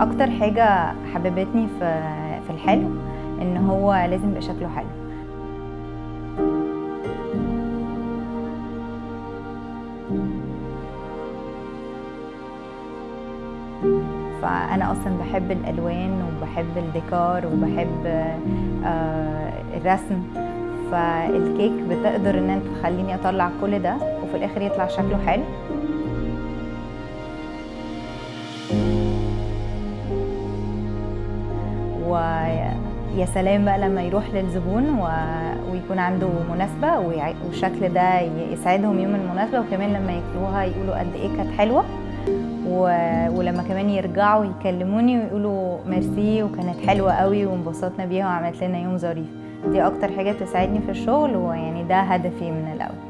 أكتر حاجة حببتني في في الحلو إن هو لازم يبقى شكله حلو. فأنا أصلا بحب الألوان وبحب الديكور وبحب آه، الرسم. فالكيك بتقدر إن أنت تخليني أطلع كل ده وفي الآخر يطلع شكله حلو. ويا سلام بقى لما يروح للزبون و... ويكون عنده مناسبة والشكل ده يسعدهم يوم المناسبة وكمان لما ياكلوها يقولوا قد إيه كانت حلوة. و... ولما كمان يرجعوا يكلموني ويقولوا ميرسي وكانت حلوة قوي وانبسطنا بيها وعملت لنا يوم ظريف. دي أكتر حاجة بتساعدني في الشغل ويعني ده هدفي من الأول.